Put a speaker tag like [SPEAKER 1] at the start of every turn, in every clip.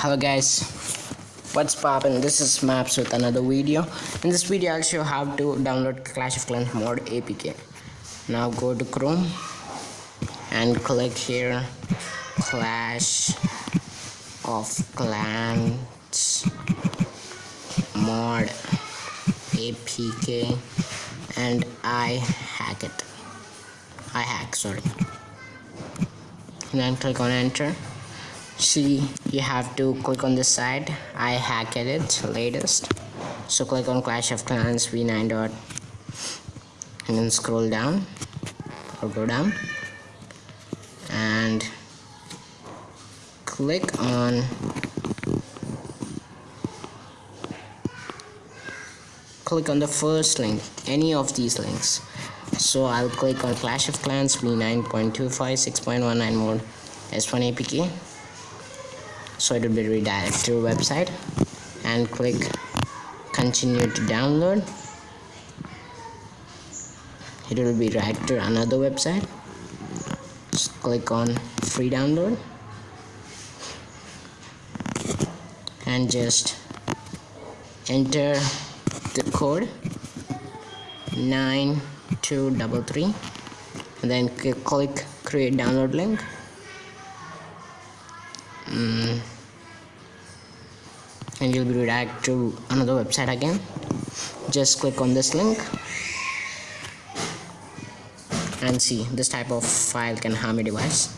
[SPEAKER 1] hello guys. What's poppin? This is maps with another video. In this video i'll show how to download clash of clans mod apk now go to chrome and click here clash of clans mod apk and i hack it. I hack sorry. And then click on enter see you have to click on this side. I hacked it latest. So click on clash of clans v9 dot and then scroll down or go down and click on click on the first link any of these links. So I'll click on Clash of Clans v9.25 6.19 mode S1 APK so it will be redirected to website and click continue to download. It will be redirected to another website. Just click on free download. And just enter the code 9233 and then click create download link. Mm. And you'll be redirected to another website again. Just click on this link and see this type of file can harm your device.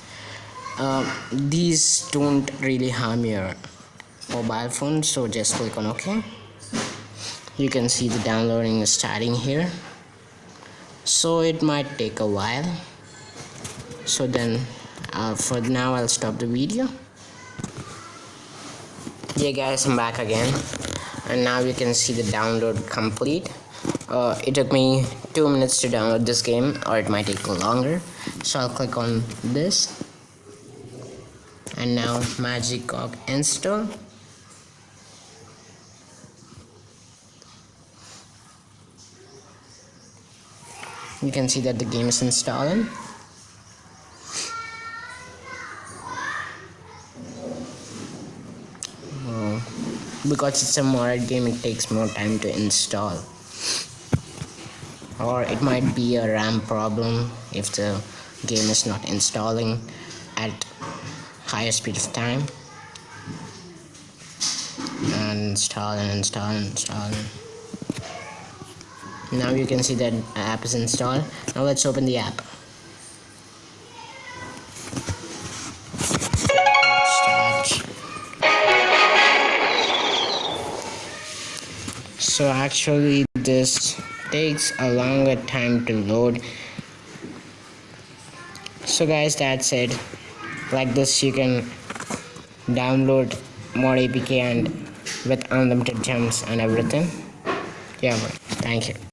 [SPEAKER 1] Uh, these don't really harm your mobile phone so just click on ok. You can see the downloading is starting here. So it might take a while. So then uh, for now I'll stop the video yeah guys i'm back again. And now you can see the download complete. Uh, it took me two minutes to download this game or it might take longer. So I'll click on this. And now Magicock install. You can see that the game is installing because it's a modded game it takes more time to install. Or it might be a RAM problem if the game is not installing at higher speed of time. And install and install and install. Now you can see that app is installed. Now let's open the app so actually this takes a longer time to load. So guys that's it. Like this you can download more apk and with unlimited gems and everything. Yeah thank you